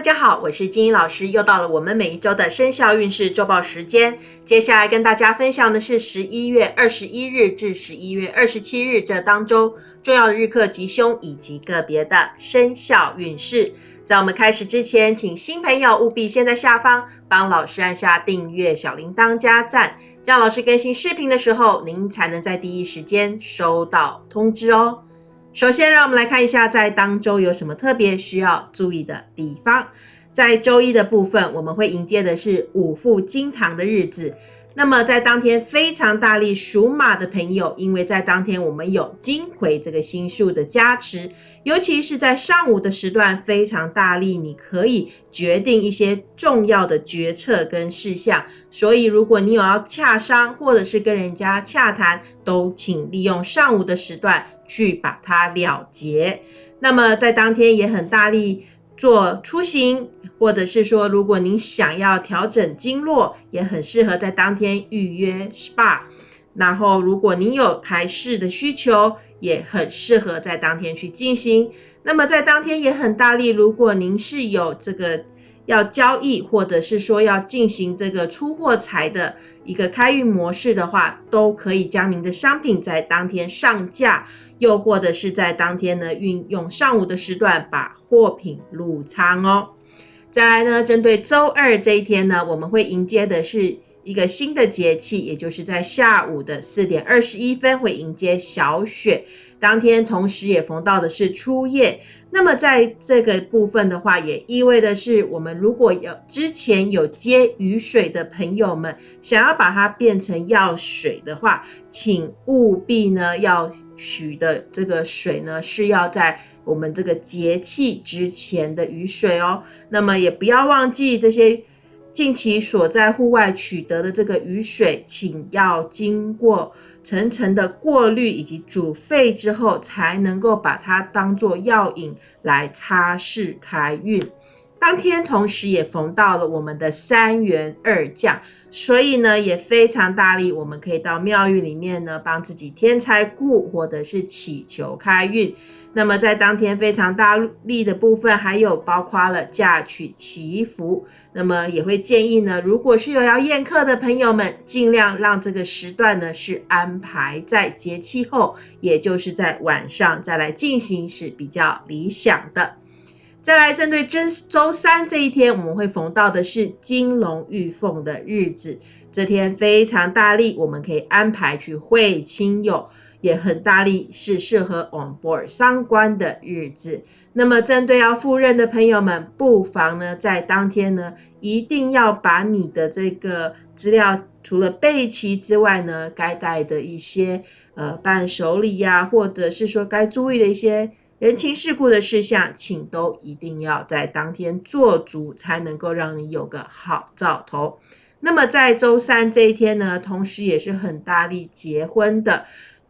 大家好，我是金英老师，又到了我们每一周的生肖运势周报时间。接下来跟大家分享的是十一月二十一日至十一月二十七日这当中重要的日课吉凶以及个别的生肖运势。在我们开始之前，请新朋友务必先在下方帮老师按下订阅、小铃铛加赞，这样老师更新视频的时候，您才能在第一时间收到通知哦。首先，让我们来看一下在当周有什么特别需要注意的地方。在周一的部分，我们会迎接的是五副金堂的日子。那么在当天非常大力属马的朋友，因为在当天我们有金魁这个星数的加持，尤其是在上午的时段非常大力，你可以决定一些重要的决策跟事项。所以如果你有要洽商或者是跟人家洽谈，都请利用上午的时段去把它了结。那么在当天也很大力。做出行，或者是说，如果您想要调整经络，也很适合在当天预约 SPA。然后，如果您有台式的需求，也很适合在当天去进行。那么，在当天也很大力，如果您是有这个要交易，或者是说要进行这个出货财的一个开运模式的话，都可以将您的商品在当天上架。又或者是在当天呢，运用上午的时段把货品入仓哦。再来呢，针对周二这一天呢，我们会迎接的是一个新的节气，也就是在下午的四点二十一分会迎接小雪。当天同时也逢到的是初夜。那么在这个部分的话，也意味的是，我们如果有之前有接雨水的朋友们，想要把它变成药水的话，请务必呢要取的这个水呢是要在我们这个节气之前的雨水哦。那么也不要忘记这些近期所在户外取得的这个雨水，请要经过。层层的过滤以及煮沸之后，才能够把它当做药引来擦拭开运。当天同时也逢到了我们的三元二将，所以呢也非常大力，我们可以到庙宇里面呢帮自己添财库，或者是祈求开运。那么在当天非常大力的部分，还有包括了嫁娶祈福。那么也会建议呢，如果是有要宴客的朋友们，尽量让这个时段呢是安排在节气后，也就是在晚上再来进行是比较理想的。再来针对周周三这一天，我们会逢到的是金龙玉凤的日子，这天非常大力，我们可以安排去会亲友。也很大力，是适合 on board 相关的日子。那么，针对要赴任的朋友们，不妨呢在当天呢，一定要把你的这个资料，除了备齐之外呢，该带的一些呃伴手礼呀，或者是说该注意的一些人情世故的事项，请都一定要在当天做足，才能够让你有个好兆头。那么，在周三这一天呢，同时也是很大力结婚的。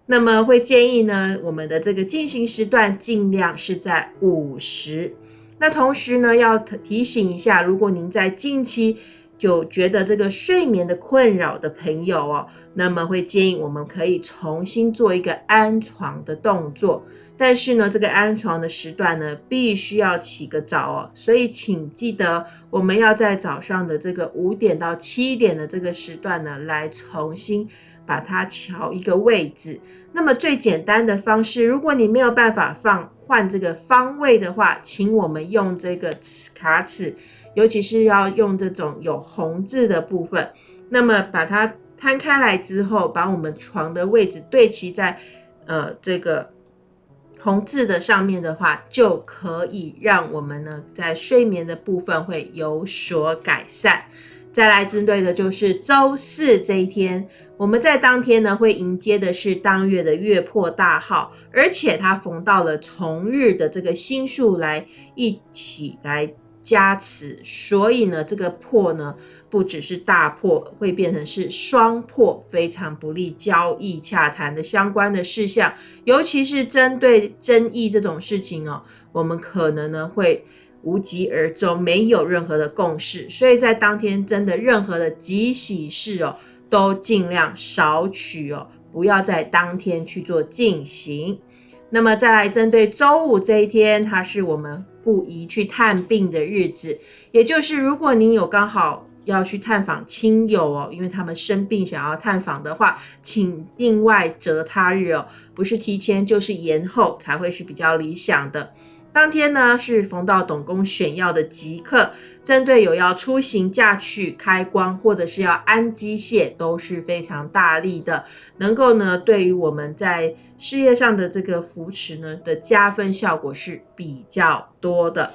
那么会建议呢，我们的这个进行时段尽量是在午时。那同时呢，要提醒一下，如果您在近期就觉得这个睡眠的困扰的朋友哦，那么会建议我们可以重新做一个安床的动作。但是呢，这个安床的时段呢，必须要起个早哦，所以请记得我们要在早上的这个五点到七点的这个时段呢，来重新。把它调一个位置。那么最简单的方式，如果你没有办法放换这个方位的话，请我们用这个卡尺，尤其是要用这种有红字的部分。那么把它摊开来之后，把我们床的位置对齐在呃这个同字的上面的话，就可以让我们呢在睡眠的部分会有所改善。再来针对的就是周四这一天，我们在当天呢会迎接的是当月的月破大号，而且它逢到了从日的这个星数来一起来加持，所以呢这个破呢不只是大破，会变成是双破，非常不利交易洽谈的相关的事项，尤其是针对争议这种事情哦，我们可能呢会。无疾而终，没有任何的共识，所以在当天真的任何的吉喜事哦，都尽量少取哦，不要在当天去做进行。那么再来针对周五这一天，它是我们不宜去探病的日子，也就是如果你有刚好要去探访亲友哦，因为他们生病想要探访的话，请另外择他日哦，不是提前就是延后才会是比较理想的。当天呢是逢到董公选药的吉刻，针对有要出行、嫁娶、开光或者是要安机械都是非常大力的，能够呢对于我们在事业上的这个扶持呢的加分效果是比较多的。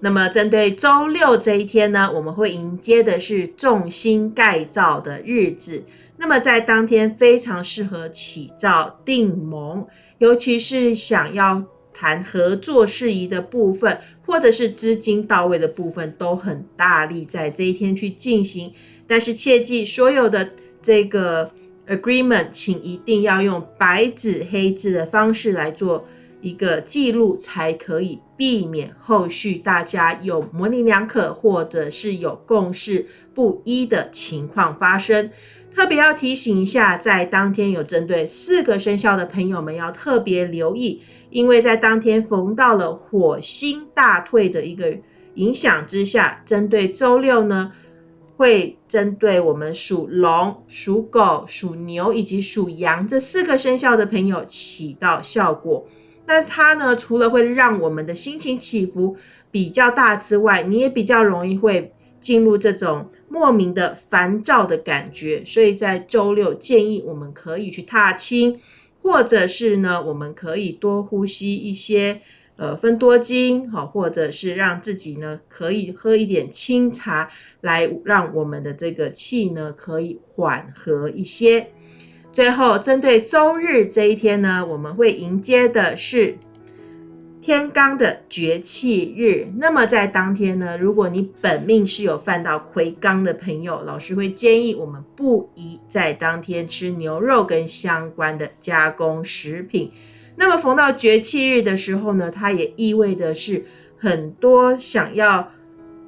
那么针对周六这一天呢，我们会迎接的是重心盖造的日子，那么在当天非常适合起造定盟，尤其是想要。谈合作事宜的部分，或者是资金到位的部分，都很大力在这一天去进行。但是切记，所有的这个 agreement，请一定要用白纸黑字的方式来做一个记录，才可以避免后续大家有模棱两可，或者是有共识不一的情况发生。特别要提醒一下，在当天有针对四个生肖的朋友们要特别留意，因为在当天逢到了火星大退的一个影响之下，针对周六呢，会针对我们属龙、属狗、属牛以及属羊这四个生肖的朋友起到效果。那它呢，除了会让我们的心情起伏比较大之外，你也比较容易会。进入这种莫名的烦躁的感觉，所以在周六建议我们可以去踏青，或者是呢，我们可以多呼吸一些呃分多精，好，或者是让自己呢可以喝一点清茶，来让我们的这个气呢可以缓和一些。最后，针对周日这一天呢，我们会迎接的是。天罡的绝气日，那么在当天呢，如果你本命是有犯到魁罡的朋友，老师会建议我们不宜在当天吃牛肉跟相关的加工食品。那么逢到绝气日的时候呢，它也意味的是很多想要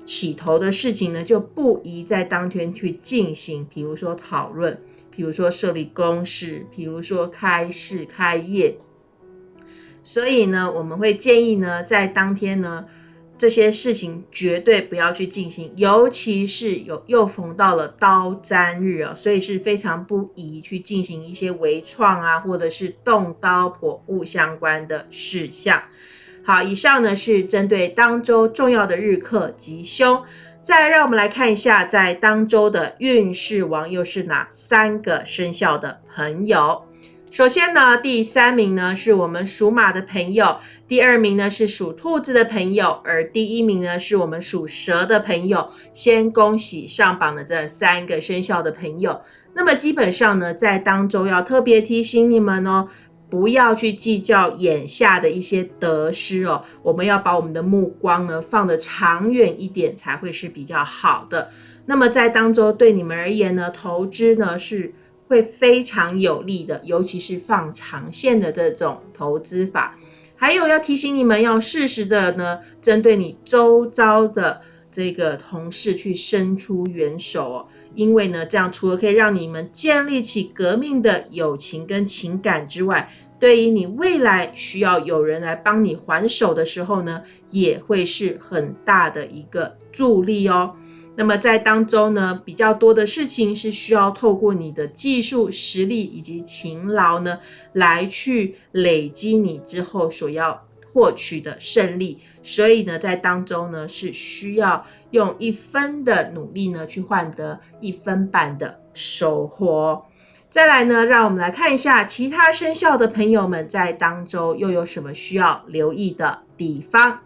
起头的事情呢，就不宜在当天去进行，比如说讨论，比如说设立公事，比如说开市开业。所以呢，我们会建议呢，在当天呢，这些事情绝对不要去进行，尤其是有又逢到了刀砧日啊，所以是非常不宜去进行一些微创啊，或者是动刀剖腹相关的事项。好，以上呢是针对当周重要的日课吉凶，再让我们来看一下，在当周的运势王又是哪三个生肖的朋友。首先呢，第三名呢是我们属马的朋友，第二名呢是属兔子的朋友，而第一名呢是我们属蛇的朋友。先恭喜上榜的这三个生肖的朋友。那么基本上呢，在当中要特别提醒你们哦，不要去计较眼下的一些得失哦，我们要把我们的目光呢放得长远一点，才会是比较好的。那么在当中对你们而言呢，投资呢是。会非常有利的，尤其是放长线的这种投资法。还有要提醒你们，要适时的呢，针对你周遭的这个同事去伸出援手哦。因为呢，这样除了可以让你们建立起革命的友情跟情感之外，对于你未来需要有人来帮你还手的时候呢，也会是很大的一个助力哦。那么在当中呢，比较多的事情是需要透过你的技术实力以及勤劳呢，来去累积你之后所要获取的胜利。所以呢，在当中呢，是需要用一分的努力呢，去换得一分半的收获。再来呢，让我们来看一下其他生肖的朋友们在当中又有什么需要留意的地方。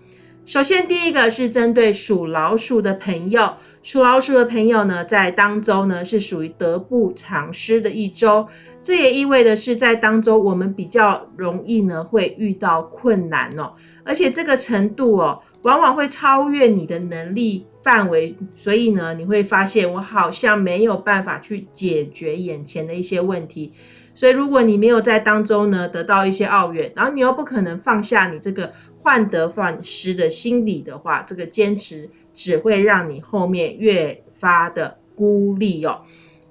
首先，第一个是针对属老鼠的朋友。属老鼠的朋友呢，在当周呢是属于得不偿失的一周，这也意味的是在当周我们比较容易呢会遇到困难哦，而且这个程度哦，往往会超越你的能力范围，所以呢你会发现我好像没有办法去解决眼前的一些问题，所以如果你没有在当中呢得到一些奥怨，然后你又不可能放下你这个患得患失的心理的话，这个坚持。只会让你后面越发的孤立哦。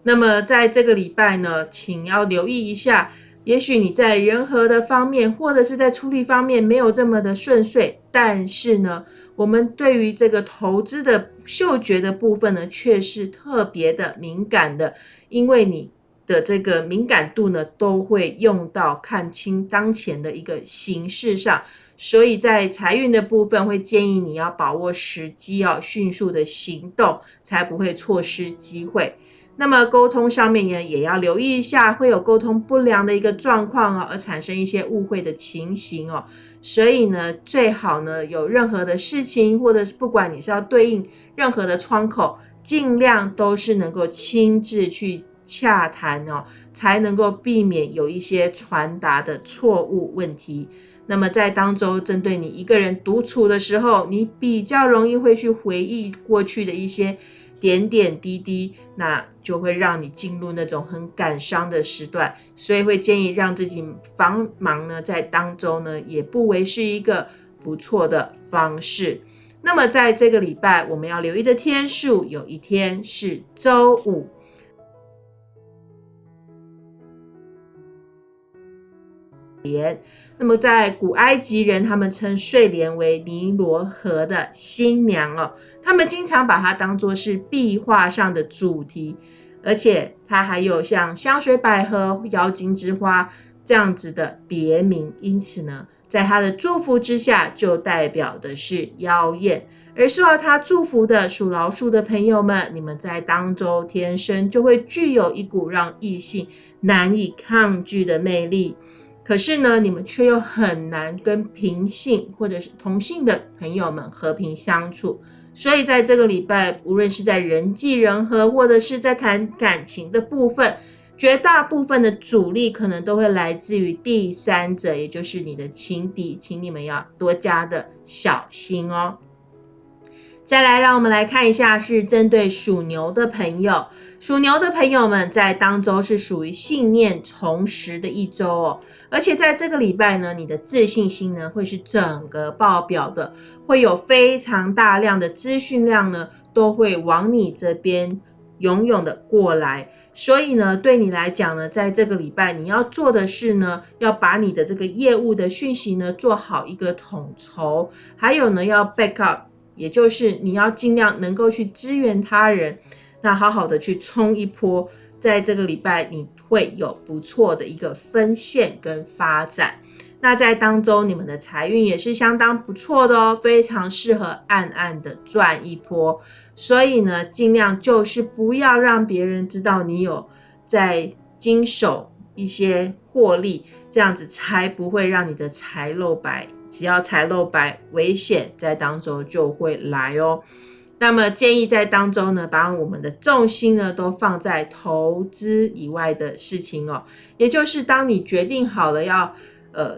那么在这个礼拜呢，请要留意一下，也许你在人和的方面，或者是在处理方面没有这么的顺遂，但是呢，我们对于这个投资的嗅觉的部分呢，却是特别的敏感的，因为你的这个敏感度呢，都会用到看清当前的一个形势上，所以在财运的部分，会建议你要把握时机哦，迅速的行动，才不会错失机会。那么沟通上面呢，也要留意一下，会有沟通不良的一个状况哦，而产生一些误会的情形哦。所以呢，最好呢，有任何的事情，或者是不管你是要对应任何的窗口，尽量都是能够亲自去洽谈哦，才能够避免有一些传达的错误问题。那么在当中，针对你一个人独处的时候，你比较容易会去回忆过去的一些。点点滴滴，那就会让你进入那种很感伤的时段，所以会建议让自己繁忙呢，在当周呢，也不为是一个不错的方式。那么在这个礼拜，我们要留意的天数，有一天是周五。莲，那么在古埃及人，他们称睡莲为尼罗河的新娘哦，他们经常把它当作是壁画上的主题，而且它还有像香水百合、妖精之花这样子的别名，因此呢，在它的祝福之下，就代表的是妖艳。而受到他祝福的属老鼠的朋友们，你们在当周天生就会具有一股让异性难以抗拒的魅力。可是呢，你们却又很难跟平性或者是同性的朋友们和平相处，所以在这个礼拜，无论是在人际人和，或者是在谈感情的部分，绝大部分的阻力可能都会来自于第三者，也就是你的情敌，请你们要多加的小心哦。再来，让我们来看一下，是针对属牛的朋友。属牛的朋友们在当周是属于信念重拾的一周哦，而且在这个礼拜呢，你的自信心呢会是整个爆表的，会有非常大量的资讯量呢都会往你这边涌涌的过来。所以呢，对你来讲呢，在这个礼拜你要做的是呢，要把你的这个业务的讯息呢做好一个统筹，还有呢要 back up。也就是你要尽量能够去支援他人，那好好的去冲一波，在这个礼拜你会有不错的一个分线跟发展。那在当中，你们的财运也是相当不错的哦，非常适合暗暗的赚一波。所以呢，尽量就是不要让别人知道你有在经手一些获利，这样子才不会让你的财露白。只要财露白，危险在当中就会来哦。那么建议在当中呢，把我们的重心呢都放在投资以外的事情哦。也就是当你决定好了要呃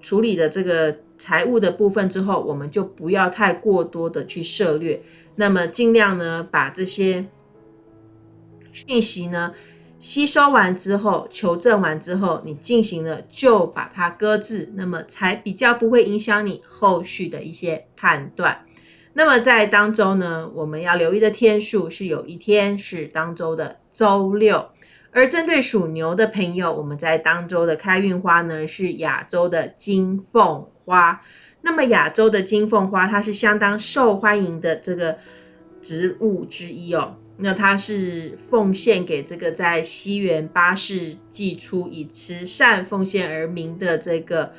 处理的这个财务的部分之后，我们就不要太过多的去涉略。那么尽量呢把这些讯息呢。吸收完之后，求证完之后，你进行了就把它搁置，那么才比较不会影响你后续的一些判断。那么在当周呢，我们要留意的天数是有一天是当周的周六，而针对属牛的朋友，我们在当周的开运花呢是亚洲的金凤花。那么亚洲的金凤花，它是相当受欢迎的这个植物之一哦。那他是奉献给这个在西元八世纪初以慈善奉献而名的这个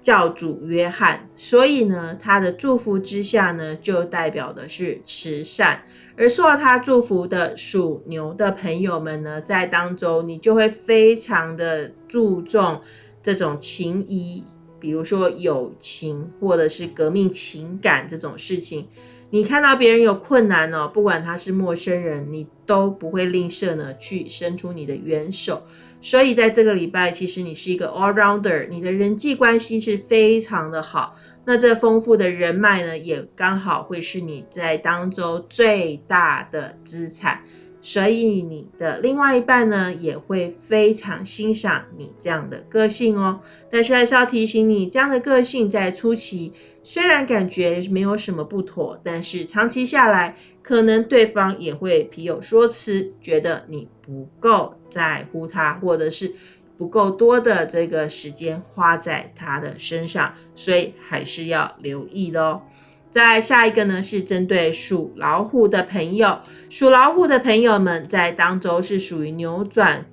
教主约翰，所以呢，他的祝福之下呢，就代表的是慈善。而受到他祝福的属牛的朋友们呢，在当中你就会非常的注重这种情谊，比如说友情或者是革命情感这种事情。你看到别人有困难哦，不管他是陌生人，你都不会吝啬呢去伸出你的援手。所以在这个礼拜，其实你是一个 all rounder，你的人际关系是非常的好。那这丰富的人脉呢，也刚好会是你在当中最大的资产。所以你的另外一半呢，也会非常欣赏你这样的个性哦。但是还是要提醒你，这样的个性在初期虽然感觉没有什么不妥，但是长期下来，可能对方也会皮有说辞，觉得你不够在乎他，或者是不够多的这个时间花在他的身上，所以还是要留意的哦。再下一个呢，是针对属老虎的朋友，属老虎的朋友们在当周是属于扭转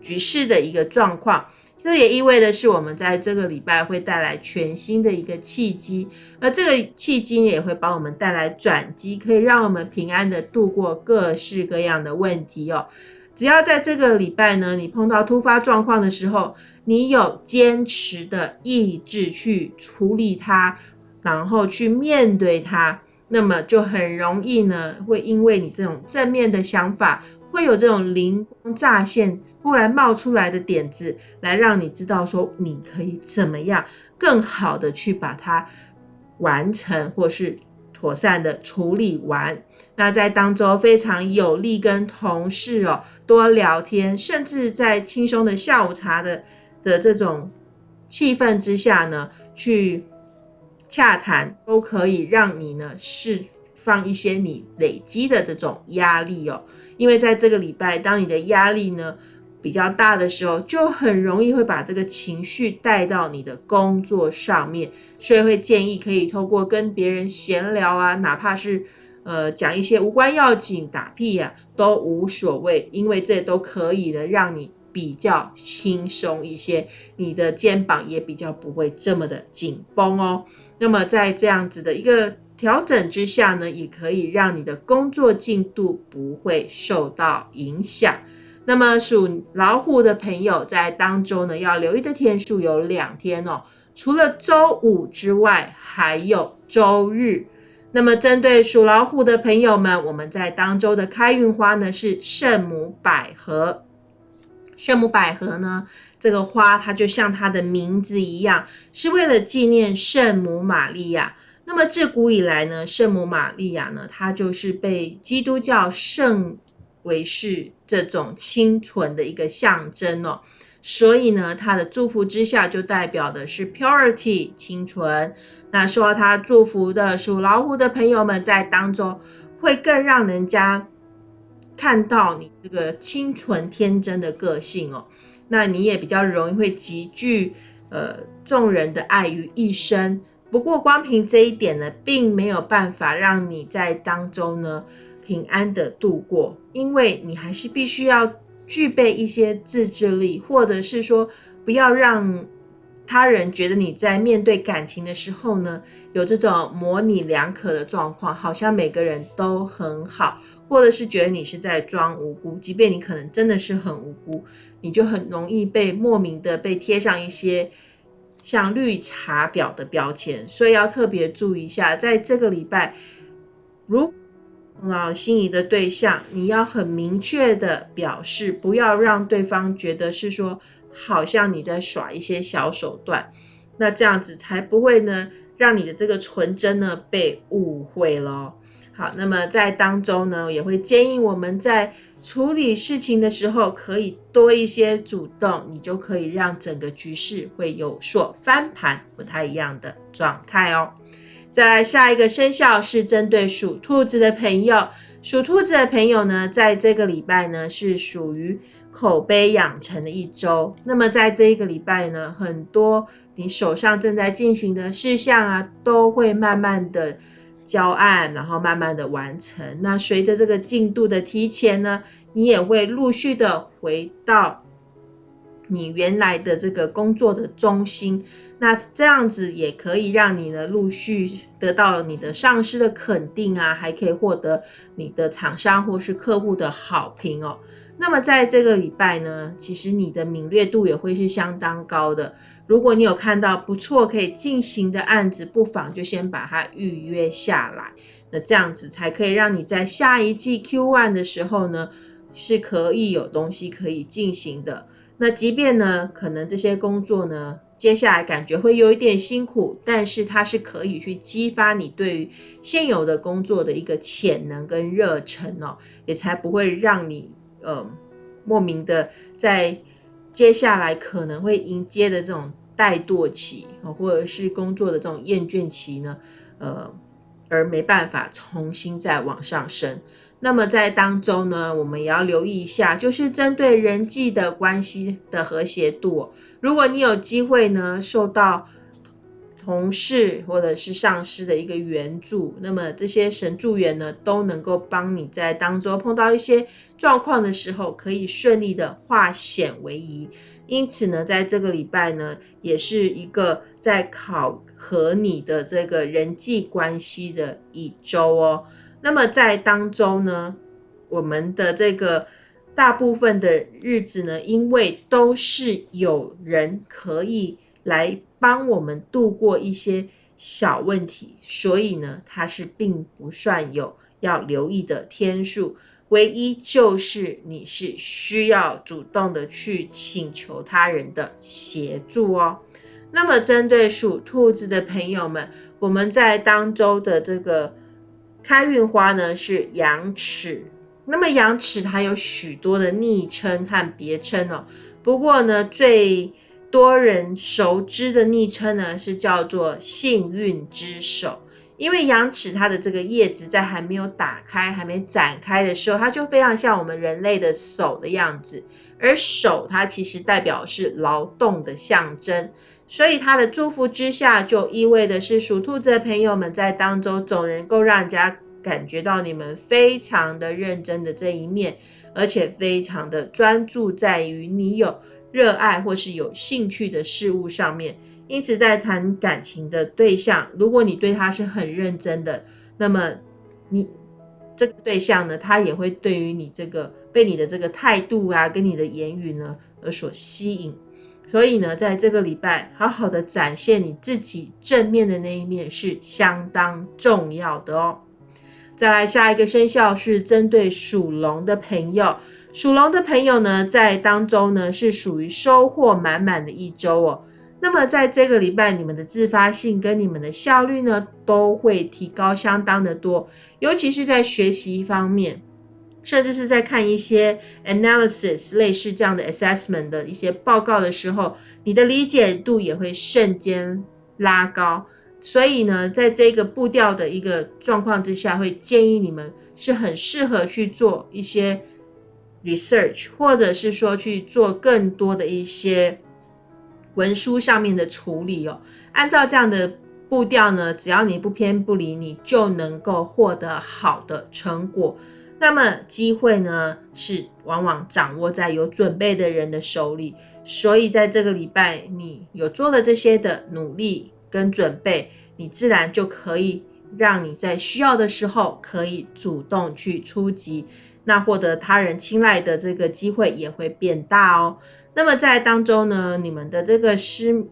局势的一个状况。这也意味的是，我们在这个礼拜会带来全新的一个契机，而这个契机也会帮我们带来转机，可以让我们平安的度过各式各样的问题哦。只要在这个礼拜呢，你碰到突发状况的时候，你有坚持的意志去处理它，然后去面对它，那么就很容易呢，会因为你这种正面的想法。会有这种灵光乍现、忽然冒出来的点子，来让你知道说你可以怎么样更好的去把它完成，或是妥善的处理完。那在当中非常有利跟同事哦多聊天，甚至在轻松的下午茶的的这种气氛之下呢，去洽谈，都可以让你呢是放一些你累积的这种压力哦。因为在这个礼拜，当你的压力呢比较大的时候，就很容易会把这个情绪带到你的工作上面，所以会建议可以透过跟别人闲聊啊，哪怕是呃讲一些无关要紧、打屁呀都无所谓，因为这都可以的，让你比较轻松一些，你的肩膀也比较不会这么的紧绷哦。那么在这样子的一个。调整之下呢，也可以让你的工作进度不会受到影响。那么属老虎的朋友在当周呢，要留意的天数有两天哦，除了周五之外，还有周日。那么针对属老虎的朋友们，我们在当周的开运花呢是圣母百合。圣母百合呢，这个花它就像它的名字一样，是为了纪念圣母玛利亚。那么自古以来呢，圣母玛利亚呢，她就是被基督教圣为是这种清纯的一个象征哦。所以呢，她的祝福之下就代表的是 purity 清纯。那受到她祝福的属老虎的朋友们在当中，会更让人家看到你这个清纯天真的个性哦。那你也比较容易会集聚呃众人的爱于一身。不过，光凭这一点呢，并没有办法让你在当中呢平安的度过，因为你还是必须要具备一些自制力，或者是说，不要让他人觉得你在面对感情的时候呢，有这种模棱两可的状况，好像每个人都很好，或者是觉得你是在装无辜，即便你可能真的是很无辜，你就很容易被莫名的被贴上一些。像绿茶婊的标签，所以要特别注意一下，在这个礼拜，如啊心仪的对象，你要很明确的表示，不要让对方觉得是说，好像你在耍一些小手段，那这样子才不会呢，让你的这个纯真呢被误会了。好，那么在当中呢，也会建议我们在。处理事情的时候，可以多一些主动，你就可以让整个局势会有所翻盘，不太一样的状态哦。再来下一个生肖是针对属兔子的朋友，属兔子的朋友呢，在这个礼拜呢是属于口碑养成的一周。那么在这一个礼拜呢，很多你手上正在进行的事项啊，都会慢慢的。交案，然后慢慢的完成。那随着这个进度的提前呢，你也会陆续的回到你原来的这个工作的中心。那这样子也可以让你呢陆续得到你的上司的肯定啊，还可以获得你的厂商或是客户的好评哦。那么在这个礼拜呢，其实你的敏锐度也会是相当高的。如果你有看到不错可以进行的案子，不妨就先把它预约下来。那这样子才可以让你在下一季 Q one 的时候呢，是可以有东西可以进行的。那即便呢，可能这些工作呢，接下来感觉会有一点辛苦，但是它是可以去激发你对于现有的工作的一个潜能跟热忱哦，也才不会让你。呃，莫名的在接下来可能会迎接的这种怠惰期或者是工作的这种厌倦期呢，呃，而没办法重新再往上升。那么在当中呢，我们也要留意一下，就是针对人际的关系的和谐度。如果你有机会呢，受到同事或者是上司的一个援助，那么这些神助员呢，都能够帮你在当中碰到一些状况的时候，可以顺利的化险为夷。因此呢，在这个礼拜呢，也是一个在考核你的这个人际关系的一周哦。那么在当中呢，我们的这个大部分的日子呢，因为都是有人可以来帮我们度过一些小问题，所以呢，它是并不算有要留意的天数。唯一就是你是需要主动的去请求他人的协助哦。那么针对属兔子的朋友们，我们在当周的这个。开运花呢是羊齿，那么羊齿它有许多的昵称和别称哦。不过呢，最多人熟知的昵称呢是叫做幸运之手，因为羊齿它的这个叶子在还没有打开、还没展开的时候，它就非常像我们人类的手的样子，而手它其实代表是劳动的象征。所以它的祝福之下，就意味的是属兔子的朋友们在当中总能够让人家感觉到你们非常的认真的这一面，而且非常的专注在于你有热爱或是有兴趣的事物上面。因此，在谈感情的对象，如果你对他是很认真的，那么你这个对象呢，他也会对于你这个被你的这个态度啊，跟你的言语呢而所吸引。所以呢，在这个礼拜，好好的展现你自己正面的那一面是相当重要的哦。再来下一个生肖是针对属龙的朋友，属龙的朋友呢，在当中呢是属于收获满满的一周哦。那么在这个礼拜，你们的自发性跟你们的效率呢，都会提高相当的多，尤其是在学习方面。甚至是在看一些 analysis 类似这样的 assessment 的一些报告的时候，你的理解度也会瞬间拉高。所以呢，在这个步调的一个状况之下，会建议你们是很适合去做一些 research，或者是说去做更多的一些文书上面的处理哦。按照这样的步调呢，只要你不偏不离，你就能够获得好的成果。那么机会呢，是往往掌握在有准备的人的手里，所以在这个礼拜，你有做了这些的努力跟准备，你自然就可以让你在需要的时候可以主动去出击，那获得他人青睐的这个机会也会变大哦。那么在当中呢，你们的这个思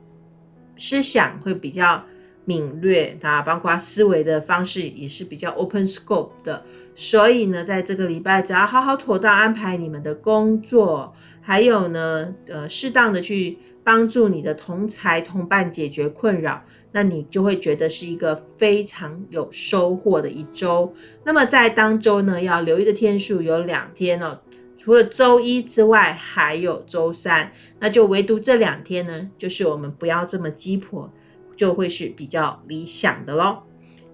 思想会比较。敏锐啊，包括思维的方式也是比较 open scope 的，所以呢，在这个礼拜，只要好好妥当安排你们的工作，还有呢，呃，适当的去帮助你的同才同伴解决困扰，那你就会觉得是一个非常有收获的一周。那么在当周呢，要留意的天数有两天哦，除了周一之外，还有周三，那就唯独这两天呢，就是我们不要这么鸡婆。就会是比较理想的喽。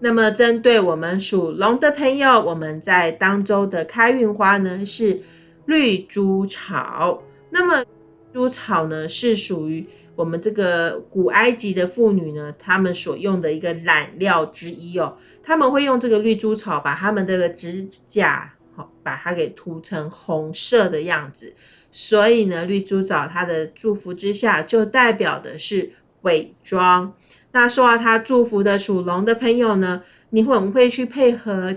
那么，针对我们属龙的朋友，我们在当周的开运花呢是绿珠草。那么，猪草呢是属于我们这个古埃及的妇女呢，她们所用的一个染料之一哦。他们会用这个绿珠草把他们这个指甲好把它给涂成红色的样子。所以呢，绿珠草它的祝福之下，就代表的是伪装。那受到他祝福的属龙的朋友呢，你会不会去配合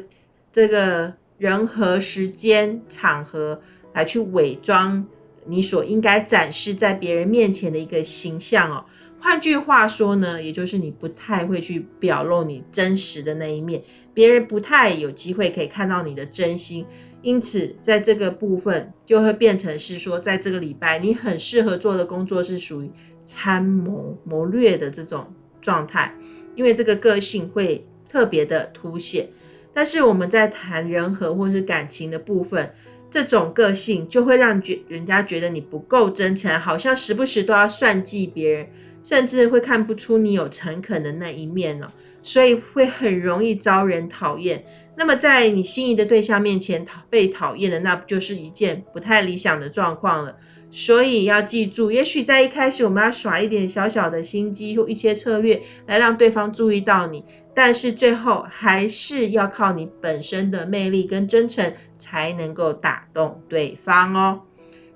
这个人和时间场合来去伪装你所应该展示在别人面前的一个形象哦？换句话说呢，也就是你不太会去表露你真实的那一面，别人不太有机会可以看到你的真心。因此，在这个部分就会变成是说，在这个礼拜你很适合做的工作是属于参谋谋略的这种。状态，因为这个个性会特别的凸显，但是我们在谈人和或是感情的部分，这种个性就会让觉人家觉得你不够真诚，好像时不时都要算计别人，甚至会看不出你有诚恳的那一面了。所以会很容易遭人讨厌。那么在你心仪的对象面前讨被讨厌的，那不就是一件不太理想的状况了？所以要记住，也许在一开始我们要耍一点小小的心机或一些策略来让对方注意到你，但是最后还是要靠你本身的魅力跟真诚才能够打动对方哦。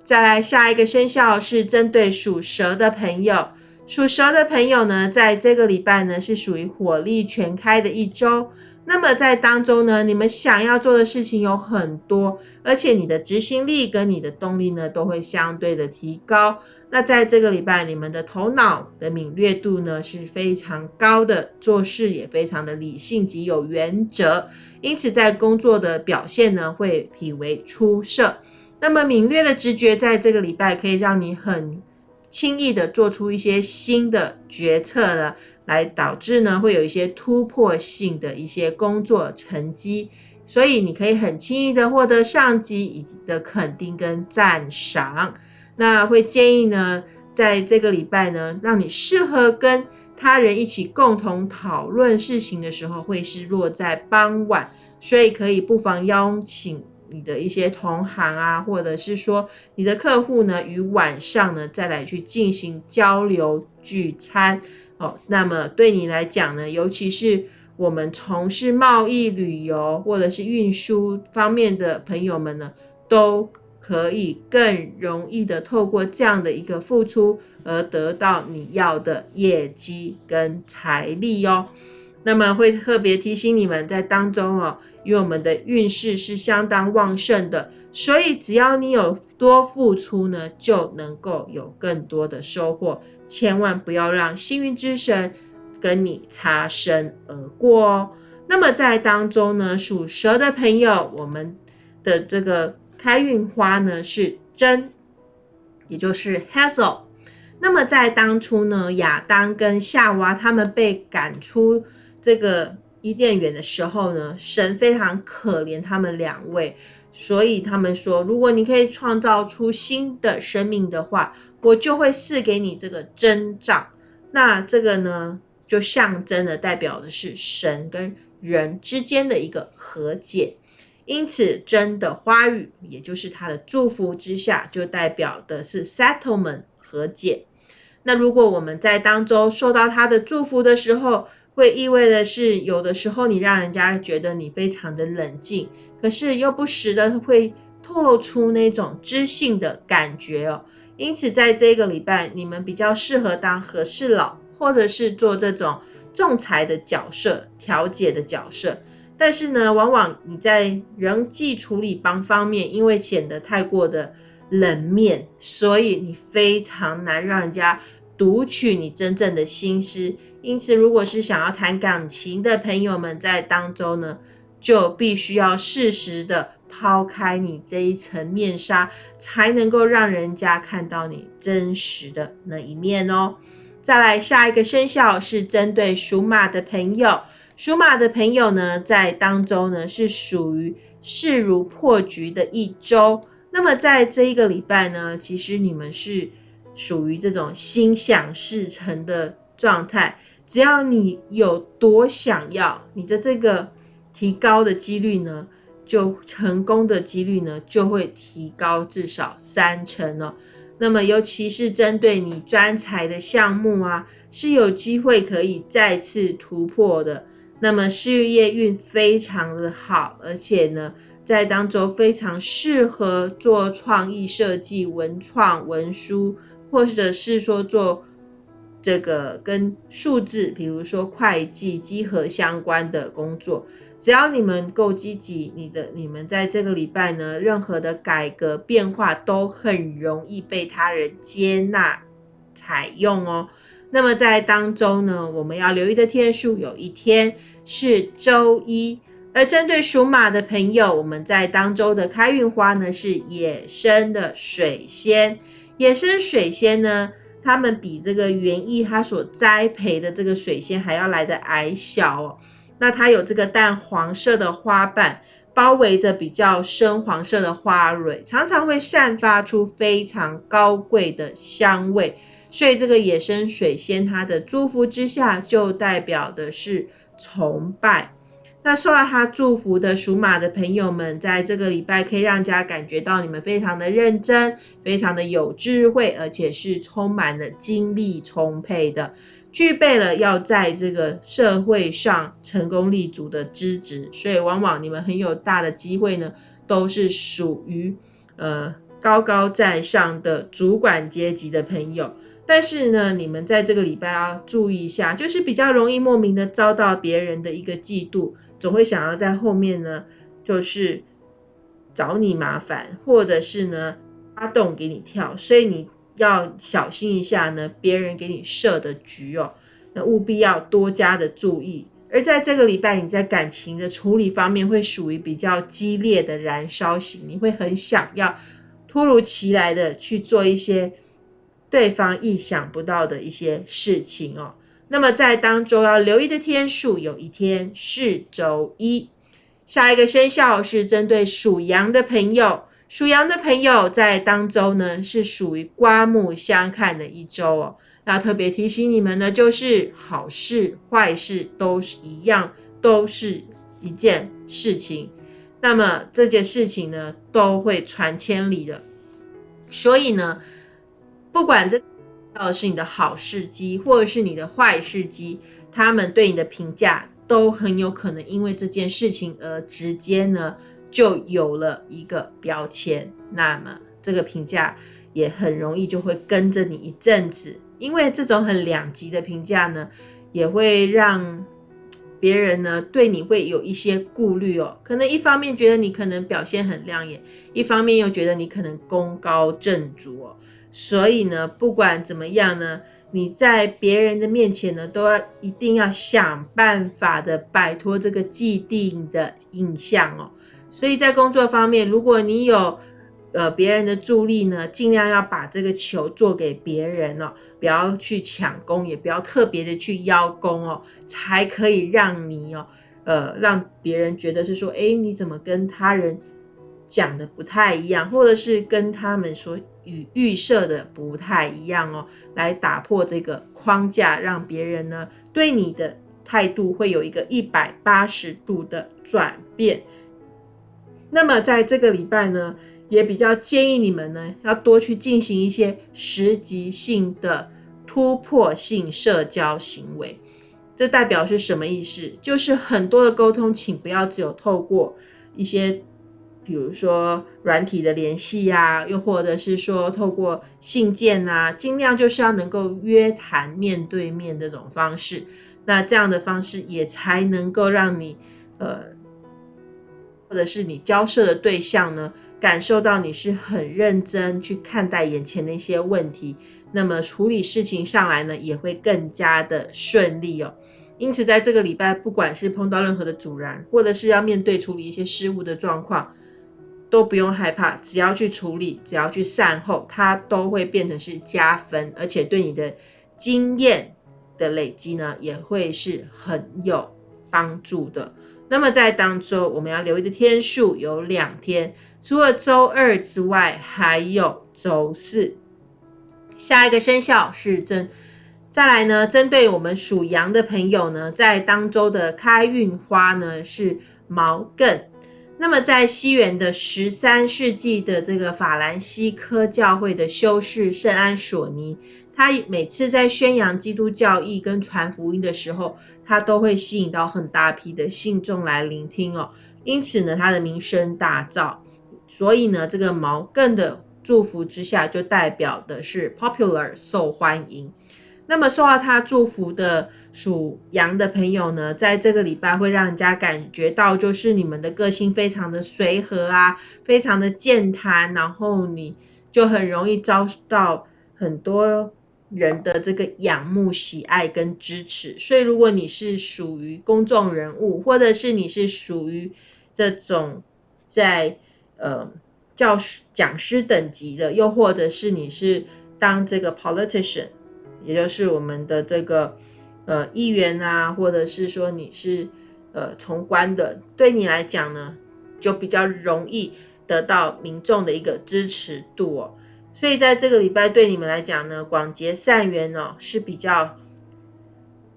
再来下一个生肖是针对属蛇的朋友，属蛇的朋友呢，在这个礼拜呢是属于火力全开的一周。那么在当中呢，你们想要做的事情有很多，而且你的执行力跟你的动力呢都会相对的提高。那在这个礼拜，你们的头脑的敏锐度呢是非常高的，做事也非常的理性及有原则，因此在工作的表现呢会颇为出色。那么敏锐的直觉在这个礼拜可以让你很轻易的做出一些新的决策呢。来导致呢，会有一些突破性的一些工作成绩，所以你可以很轻易的获得上级以及的肯定跟赞赏。那会建议呢，在这个礼拜呢，让你适合跟他人一起共同讨论事情的时候，会是落在傍晚，所以可以不妨邀请你的一些同行啊，或者是说你的客户呢，于晚上呢再来去进行交流聚餐。哦，那么对你来讲呢，尤其是我们从事贸易、旅游或者是运输方面的朋友们呢，都可以更容易的透过这样的一个付出而得到你要的业绩跟财力哦。那么会特别提醒你们在当中哦，因为我们的运势是相当旺盛的，所以只要你有多付出呢，就能够有更多的收获。千万不要让幸运之神跟你擦身而过哦。那么在当中呢，属蛇的朋友，我们的这个开运花呢是真，也就是 Hazel。那么在当初呢，亚当跟夏娃他们被赶出这个伊甸园的时候呢，神非常可怜他们两位，所以他们说，如果你可以创造出新的生命的话。我就会赐给你这个征兆，那这个呢，就象征的代表的是神跟人之间的一个和解，因此真的花语，也就是他的祝福之下，就代表的是 settlement 和解。那如果我们在当中受到他的祝福的时候，会意味的是，有的时候你让人家觉得你非常的冷静，可是又不时的会透露出那种知性的感觉哦。因此，在这个礼拜，你们比较适合当和事佬，或者是做这种仲裁的角色、调解的角色。但是呢，往往你在人际处理帮方面，因为显得太过的冷面，所以你非常难让人家读取你真正的心思。因此，如果是想要谈感情的朋友们，在当中呢，就必须要适时的。抛开你这一层面纱，才能够让人家看到你真实的那一面哦。再来，下一个生肖是针对属马的朋友。属马的朋友呢，在当周呢是属于势如破局的一周。那么在这一个礼拜呢，其实你们是属于这种心想事成的状态。只要你有多想要，你的这个提高的几率呢？就成功的几率呢，就会提高至少三成哦。那么，尤其是针对你专才的项目啊，是有机会可以再次突破的。那么，事业运非常的好，而且呢，在当中非常适合做创意设计、文创、文书，或者是说做这个跟数字，比如说会计、稽核相关的工作。只要你们够积极，你的你们在这个礼拜呢，任何的改革变化都很容易被他人接纳采用哦。那么在当中呢，我们要留意的天数有一天是周一，而针对属马的朋友，我们在当周的开运花呢是野生的水仙。野生水仙呢，它们比这个园艺它所栽培的这个水仙还要来的矮小哦。那它有这个淡黄色的花瓣，包围着比较深黄色的花蕊，常常会散发出非常高贵的香味。所以这个野生水仙，它的祝福之下，就代表的是崇拜。那受到他祝福的属马的朋友们，在这个礼拜可以让人家感觉到你们非常的认真，非常的有智慧，而且是充满了精力充沛的，具备了要在这个社会上成功立足的资质。所以，往往你们很有大的机会呢，都是属于呃高高在上的主管阶级的朋友。但是呢，你们在这个礼拜要注意一下，就是比较容易莫名的遭到别人的一个嫉妒。总会想要在后面呢，就是找你麻烦，或者是呢发动给你跳，所以你要小心一下呢，别人给你设的局哦，那务必要多加的注意。而在这个礼拜，你在感情的处理方面会属于比较激烈的燃烧型，你会很想要突如其来的去做一些对方意想不到的一些事情哦。那么在当中要留意的天数，有一天是周一。下一个生肖是针对属羊的朋友，属羊的朋友在当周呢是属于刮目相看的一周哦。要特别提醒你们呢，就是好事坏事都是一样，都是一件事情。那么这件事情呢，都会传千里的。所以呢，不管这。到的是你的好事机，或者是你的坏事机，他们对你的评价都很有可能因为这件事情而直接呢就有了一个标签，那么这个评价也很容易就会跟着你一阵子，因为这种很两极的评价呢，也会让别人呢对你会有一些顾虑哦，可能一方面觉得你可能表现很亮眼，一方面又觉得你可能功高震主哦。所以呢，不管怎么样呢，你在别人的面前呢，都要一定要想办法的摆脱这个既定的印象哦。所以在工作方面，如果你有呃别人的助力呢，尽量要把这个球做给别人哦，不要去抢功，也不要特别的去邀功哦，才可以让你哦，呃，让别人觉得是说，哎，你怎么跟他人讲的不太一样，或者是跟他们说。与预设的不太一样哦，来打破这个框架，让别人呢对你的态度会有一个一百八十度的转变。那么在这个礼拜呢，也比较建议你们呢要多去进行一些实际性的突破性社交行为。这代表是什么意思？就是很多的沟通，请不要只有透过一些。比如说软体的联系呀，又或者是说透过信件啊，尽量就是要能够约谈面对面这种方式，那这样的方式也才能够让你呃，或者是你交涉的对象呢，感受到你是很认真去看待眼前的一些问题，那么处理事情上来呢，也会更加的顺利哦。因此，在这个礼拜，不管是碰到任何的阻拦，或者是要面对处理一些失误的状况，都不用害怕，只要去处理，只要去善后，它都会变成是加分，而且对你的经验的累积呢，也会是很有帮助的。那么在当周我们要留意的天数有两天，除了周二之外，还有周四。下一个生肖是针，再来呢，针对我们属羊的朋友呢，在当周的开运花呢是毛茛。那么，在西元的十三世纪的这个法兰西科教会的修士圣安索尼，他每次在宣扬基督教义跟传福音的时候，他都会吸引到很大批的信众来聆听哦。因此呢，他的名声大噪。所以呢，这个毛更的祝福之下，就代表的是 popular 受欢迎。那么受到他祝福的属羊的朋友呢，在这个礼拜会让人家感觉到，就是你们的个性非常的随和啊，非常的健谈，然后你就很容易遭到很多人的这个仰慕、喜爱跟支持。所以，如果你是属于公众人物，或者是你是属于这种在呃教师、讲师等级的，又或者是你是当这个 politician。也就是我们的这个呃议员啊，或者是说你是呃从官的，对你来讲呢，就比较容易得到民众的一个支持度哦。所以在这个礼拜对你们来讲呢，广结善缘哦是比较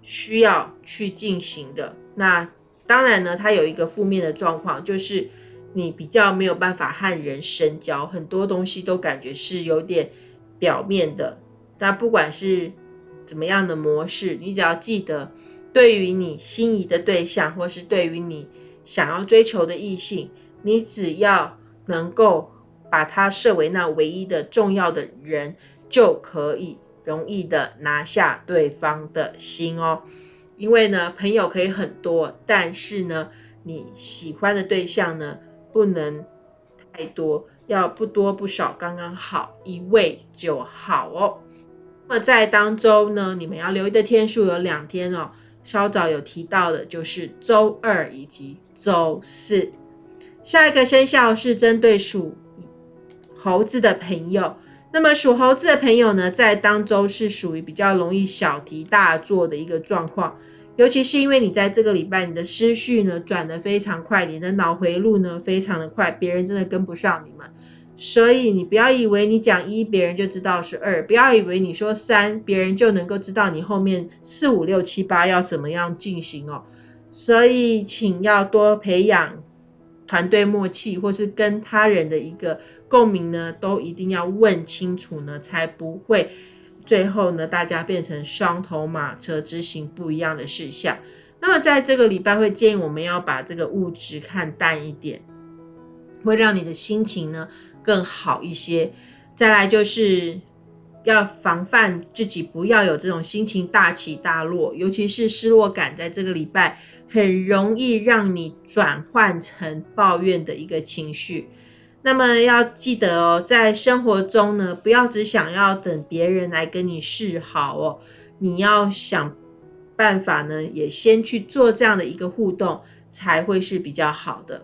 需要去进行的。那当然呢，它有一个负面的状况，就是你比较没有办法和人深交，很多东西都感觉是有点表面的。那不管是怎么样的模式，你只要记得，对于你心仪的对象，或是对于你想要追求的异性，你只要能够把它设为那唯一的重要的人，就可以容易的拿下对方的心哦。因为呢，朋友可以很多，但是呢，你喜欢的对象呢，不能太多，要不多不少，刚刚好，一位就好哦。那么在当周呢，你们要留意的天数有两天哦。稍早有提到的，就是周二以及周四。下一个生肖是针对属猴子的朋友。那么属猴子的朋友呢，在当周是属于比较容易小题大做的一个状况。尤其是因为你在这个礼拜，你的思绪呢转得非常快，你的脑回路呢非常的快，别人真的跟不上你们。所以你不要以为你讲一，别人就知道是二；不要以为你说三，别人就能够知道你后面四五六七八要怎么样进行哦。所以请要多培养团队默契，或是跟他人的一个共鸣呢，都一定要问清楚呢，才不会。最后呢，大家变成双头马车执行不一样的事项。那么在这个礼拜会建议我们要把这个物质看淡一点，会让你的心情呢更好一些。再来就是要防范自己不要有这种心情大起大落，尤其是失落感，在这个礼拜很容易让你转换成抱怨的一个情绪。那么要记得哦，在生活中呢，不要只想要等别人来跟你示好哦，你要想办法呢，也先去做这样的一个互动，才会是比较好的。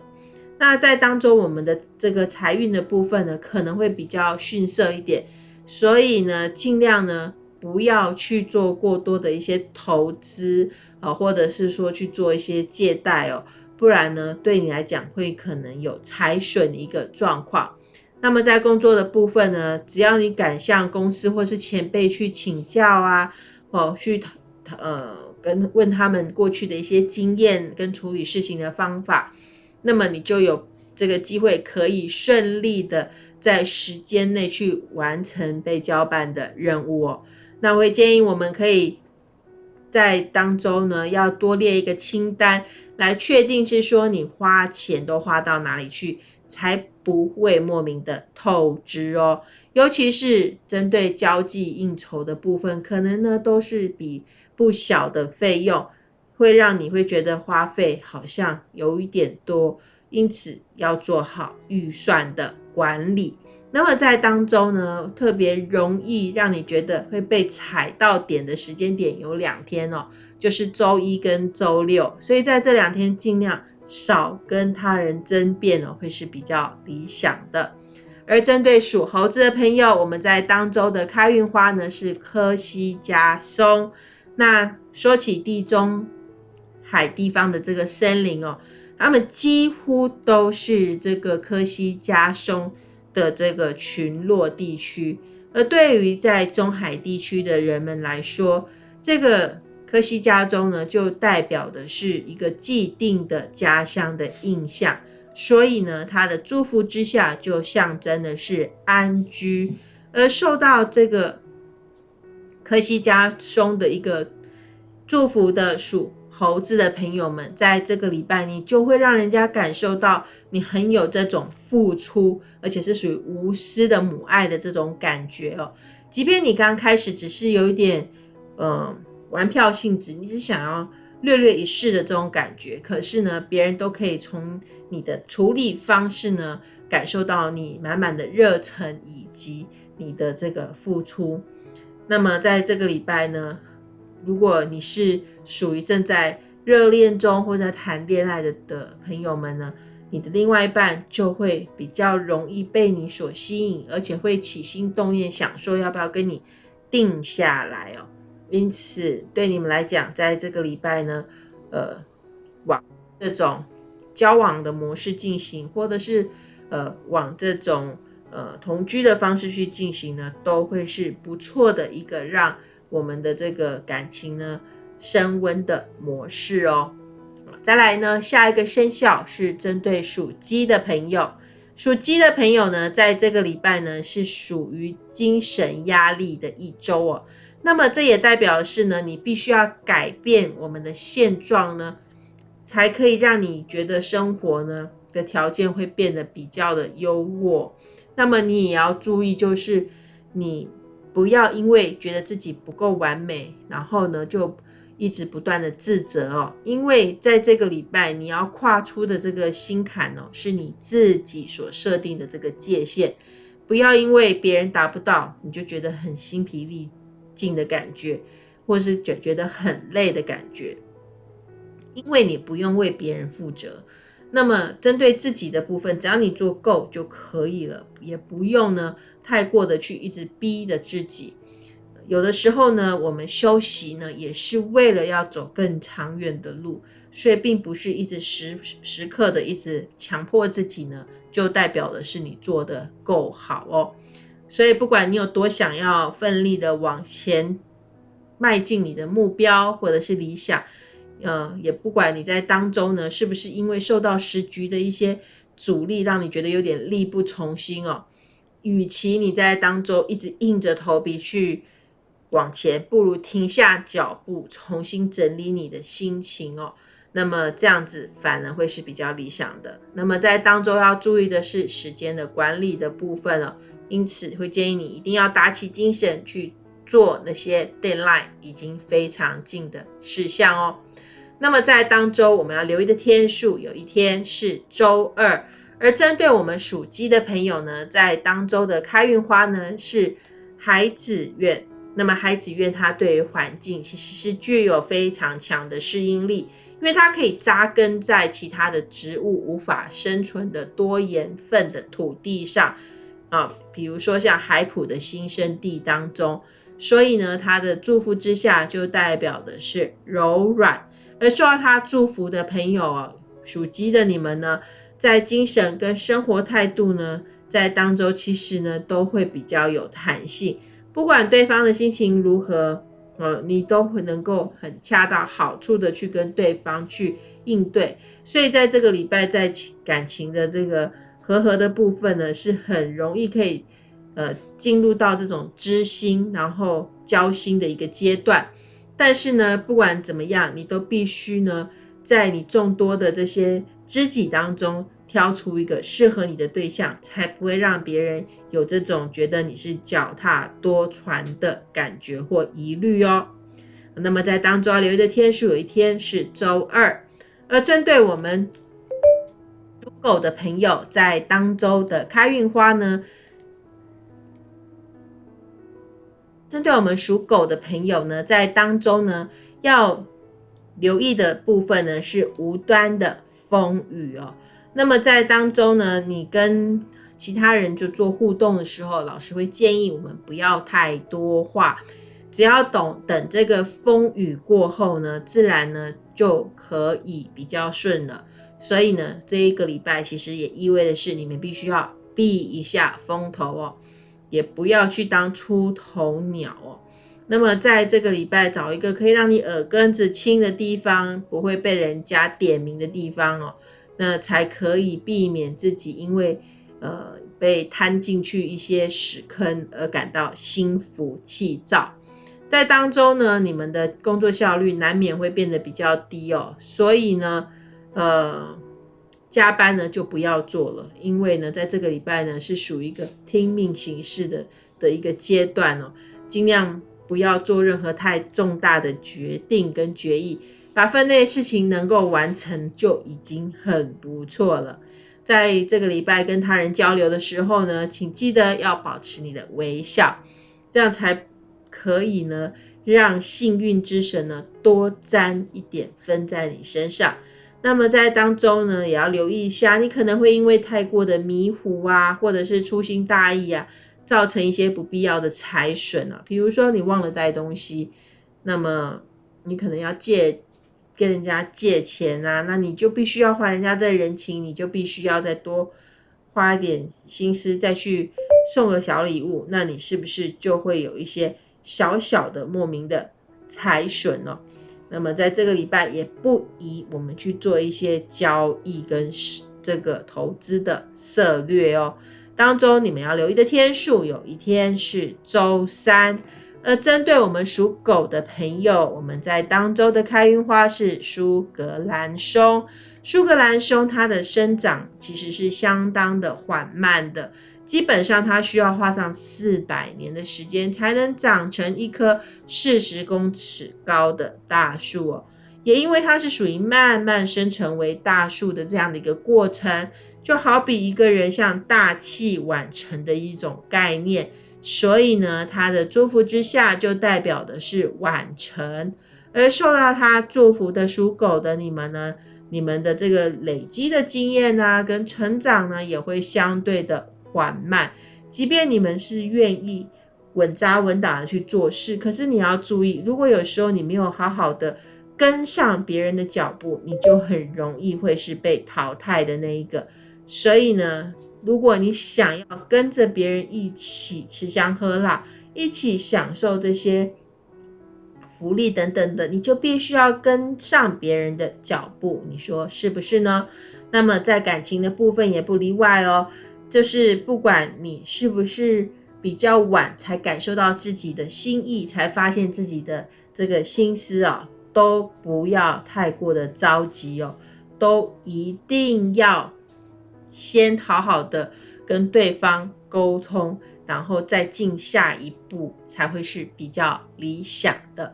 那在当中，我们的这个财运的部分呢，可能会比较逊色一点，所以呢，尽量呢不要去做过多的一些投资啊，或者是说去做一些借贷哦。不然呢，对你来讲会可能有财损的一个状况。那么在工作的部分呢，只要你敢向公司或是前辈去请教啊，哦，去呃跟问他们过去的一些经验跟处理事情的方法，那么你就有这个机会可以顺利的在时间内去完成被交办的任务哦。那我会建议我们可以在当中呢，要多列一个清单。来确定是说你花钱都花到哪里去，才不会莫名的透支哦。尤其是针对交际应酬的部分，可能呢都是笔不小的费用，会让你会觉得花费好像有一点多，因此要做好预算的管理。那么在当中呢，特别容易让你觉得会被踩到点的时间点有两天哦。就是周一跟周六，所以在这两天尽量少跟他人争辩哦，会是比较理想的。而针对属猴子的朋友，我们在当周的开运花呢是科西加松。那说起地中海地方的这个森林哦，他们几乎都是这个科西嘉松的这个群落地区。而对于在中海地区的人们来说，这个科西家中呢，就代表的是一个既定的家乡的印象，所以呢，它的祝福之下就象征的是安居。而受到这个科西家中的一个祝福的属猴子的朋友们，在这个礼拜，你就会让人家感受到你很有这种付出，而且是属于无私的母爱的这种感觉哦。即便你刚开始只是有一点，嗯。玩票性质，你只想要略略一试的这种感觉，可是呢，别人都可以从你的处理方式呢，感受到你满满的热忱以及你的这个付出。那么在这个礼拜呢，如果你是属于正在热恋中或者谈恋爱的的朋友们呢，你的另外一半就会比较容易被你所吸引，而且会起心动念，想说要不要跟你定下来哦。因此，对你们来讲，在这个礼拜呢，呃，往这种交往的模式进行，或者是呃往这种呃同居的方式去进行呢，都会是不错的一个让我们的这个感情呢升温的模式哦。再来呢，下一个生肖是针对属鸡的朋友。属鸡的朋友呢，在这个礼拜呢，是属于精神压力的一周哦。那么这也代表是呢，你必须要改变我们的现状呢，才可以让你觉得生活呢的条件会变得比较的优渥。那么你也要注意，就是你不要因为觉得自己不够完美，然后呢就一直不断的自责哦。因为在这个礼拜你要跨出的这个心坎哦，是你自己所设定的这个界限，不要因为别人达不到，你就觉得很心疲力。尽的感觉，或是觉觉得很累的感觉，因为你不用为别人负责。那么针对自己的部分，只要你做够就可以了，也不用呢太过的去一直逼着自己。有的时候呢，我们休息呢，也是为了要走更长远的路，所以并不是一直时时刻的一直强迫自己呢，就代表的是你做的够好哦。所以，不管你有多想要奋力的往前迈进你的目标或者是理想，呃，也不管你在当中呢是不是因为受到时局的一些阻力，让你觉得有点力不从心哦。与其你在当中一直硬着头皮去往前，不如停下脚步，重新整理你的心情哦。那么这样子反而会是比较理想的。那么在当中要注意的是时间的管理的部分了。因此，会建议你一定要打起精神去做那些 deadline 已经非常近的事项哦。那么，在当周我们要留意的天数，有一天是周二。而针对我们属鸡的朋友呢，在当周的开运花呢是海子苑。那么，海子苑它对于环境其实是具有非常强的适应力，因为它可以扎根在其他的植物无法生存的多盐分的土地上。啊，比如说像海普的新生地当中，所以呢，他的祝福之下就代表的是柔软，而受到他祝福的朋友哦，属鸡的你们呢，在精神跟生活态度呢，在当周其实呢都会比较有弹性，不管对方的心情如何，呃，你都会能够很恰到好处的去跟对方去应对，所以在这个礼拜在感情的这个。和合的部分呢，是很容易可以，呃，进入到这种知心然后交心的一个阶段。但是呢，不管怎么样，你都必须呢，在你众多的这些知己当中，挑出一个适合你的对象，才不会让别人有这种觉得你是脚踏多船的感觉或疑虑哦。那么在当中要留意的天数，有一天是周二，而针对我们。属狗的朋友在当周的开运花呢？针对我们属狗的朋友呢，在当周呢要留意的部分呢是无端的风雨哦。那么在当中呢，你跟其他人就做互动的时候，老师会建议我们不要太多话，只要懂等这个风雨过后呢，自然呢就可以比较顺了。所以呢，这一个礼拜其实也意味的是，你们必须要避一下风头哦，也不要去当出头鸟哦。那么在这个礼拜，找一个可以让你耳根子清的地方，不会被人家点名的地方哦，那才可以避免自己因为呃被摊进去一些屎坑而感到心浮气躁。在当中呢，你们的工作效率难免会变得比较低哦，所以呢。呃，加班呢就不要做了，因为呢，在这个礼拜呢是属于一个听命行事的的一个阶段哦，尽量不要做任何太重大的决定跟决议，把分内事情能够完成就已经很不错了。在这个礼拜跟他人交流的时候呢，请记得要保持你的微笑，这样才可以呢让幸运之神呢多沾一点分在你身上。那么在当中呢，也要留意一下，你可能会因为太过的迷糊啊，或者是粗心大意啊，造成一些不必要的财损啊。比如说你忘了带东西，那么你可能要借跟人家借钱啊，那你就必须要还人家这人情，你就必须要再多花一点心思再去送个小礼物，那你是不是就会有一些小小的莫名的财损呢？那么在这个礼拜也不宜我们去做一些交易跟这个投资的策略哦。当中你们要留意的天数，有一天是周三。而针对我们属狗的朋友，我们在当周的开运花是苏格兰松。苏格兰松它的生长其实是相当的缓慢的，基本上它需要花上四百年的时间才能长成一棵四十公尺高的大树哦。也因为它是属于慢慢生成为大树的这样的一个过程，就好比一个人像大器晚成的一种概念。所以呢，他的祝福之下就代表的是晚成，而受到他祝福的属狗的你们呢，你们的这个累积的经验呢，跟成长呢，也会相对的缓慢。即便你们是愿意稳扎稳打的去做事，可是你要注意，如果有时候你没有好好的跟上别人的脚步，你就很容易会是被淘汰的那一个。所以呢。如果你想要跟着别人一起吃香喝辣，一起享受这些福利等等的，你就必须要跟上别人的脚步。你说是不是呢？那么在感情的部分也不例外哦。就是不管你是不是比较晚才感受到自己的心意，才发现自己的这个心思啊，都不要太过的着急哦，都一定要。先好好的跟对方沟通，然后再进下一步，才会是比较理想的。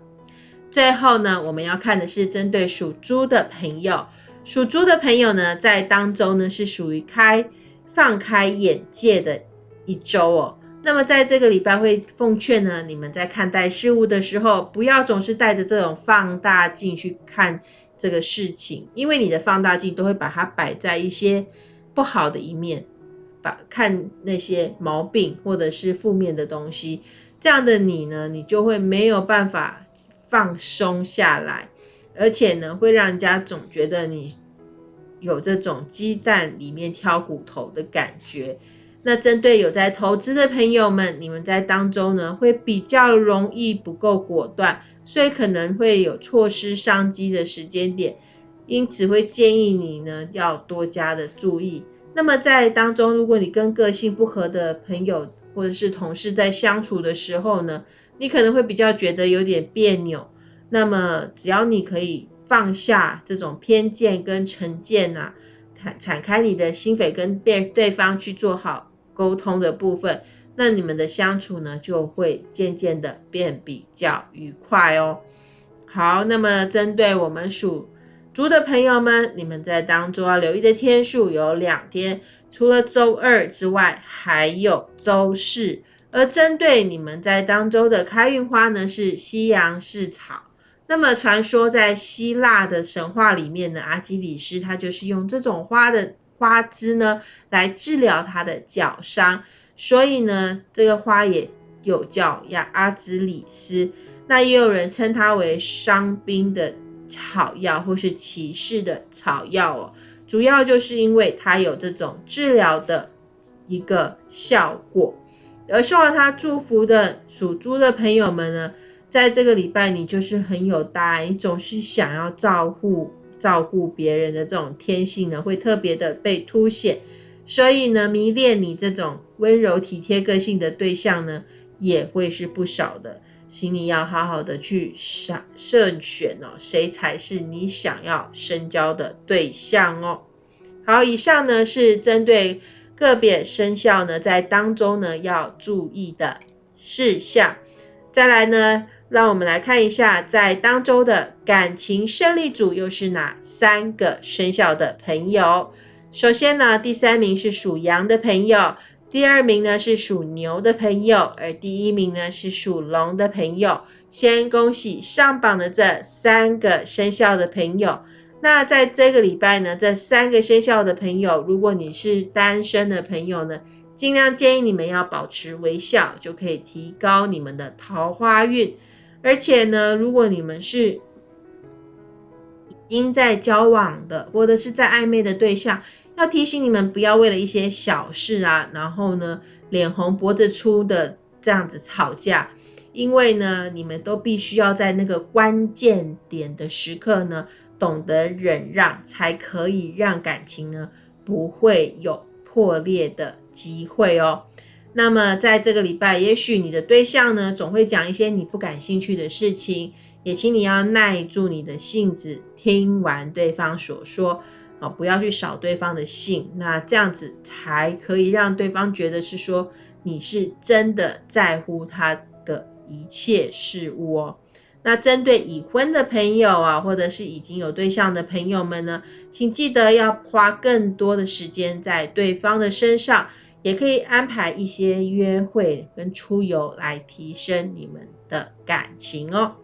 最后呢，我们要看的是针对属猪的朋友，属猪的朋友呢，在当周呢是属于开放开眼界的一周哦。那么在这个礼拜会奉劝呢，你们在看待事物的时候，不要总是带着这种放大镜去看这个事情，因为你的放大镜都会把它摆在一些。不好的一面，把看那些毛病或者是负面的东西，这样的你呢，你就会没有办法放松下来，而且呢，会让人家总觉得你有这种鸡蛋里面挑骨头的感觉。那针对有在投资的朋友们，你们在当中呢，会比较容易不够果断，所以可能会有错失商机的时间点。因此会建议你呢要多加的注意。那么在当中，如果你跟个性不合的朋友或者是同事在相处的时候呢，你可能会比较觉得有点别扭。那么只要你可以放下这种偏见跟成见呐，敞敞开你的心扉跟对对方去做好沟通的部分，那你们的相处呢就会渐渐的变比较愉快哦。好，那么针对我们属。猪的朋友们，你们在当中要留意的天数有两天，除了周二之外，还有周四。而针对你们在当周的开运花呢，是西洋蓍草。那么传说在希腊的神话里面呢，阿基里斯他就是用这种花的花枝呢来治疗他的脚伤，所以呢，这个花也有叫亚阿兹里斯。那也有人称它为伤兵的。草药或是骑士的草药哦，主要就是因为它有这种治疗的一个效果。而受到他祝福的属猪的朋友们呢，在这个礼拜你就是很有大爱，你总是想要照顾照顾别人的这种天性呢，会特别的被凸显。所以呢，迷恋你这种温柔体贴个性的对象呢，也会是不少的。请你要好好的去选慎选哦，谁才是你想要深交的对象哦？好，以上呢是针对个别生肖呢在当中呢要注意的事项。再来呢，让我们来看一下在当周的感情胜利组又是哪三个生肖的朋友。首先呢，第三名是属羊的朋友。第二名呢是属牛的朋友，而第一名呢是属龙的朋友。先恭喜上榜的这三个生肖的朋友。那在这个礼拜呢，这三个生肖的朋友，如果你是单身的朋友呢，尽量建议你们要保持微笑，就可以提高你们的桃花运。而且呢，如果你们是已经在交往的，或者是在暧昧的对象。要提醒你们，不要为了一些小事啊，然后呢，脸红脖子粗的这样子吵架，因为呢，你们都必须要在那个关键点的时刻呢，懂得忍让，才可以让感情呢不会有破裂的机会哦。那么在这个礼拜，也许你的对象呢，总会讲一些你不感兴趣的事情，也请你要耐住你的性子，听完对方所说，啊，不要去扫对方的兴，那这样子才可以让对方觉得是说你是真的在乎他的一切事物哦。那针对已婚的朋友啊，或者是已经有对象的朋友们呢，请记得要花更多的时间在对方的身上。也可以安排一些约会跟出游来提升你们的感情哦。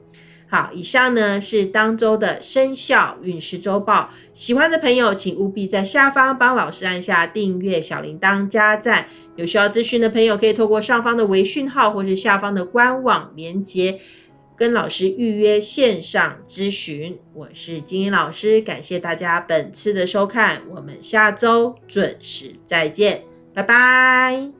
好，以上呢是当周的生肖运势周报。喜欢的朋友，请务必在下方帮老师按下订阅、小铃铛、加赞。有需要咨询的朋友，可以透过上方的微讯号或是下方的官网连接，跟老师预约线上咨询。我是金英老师，感谢大家本次的收看，我们下周准时再见。拜拜。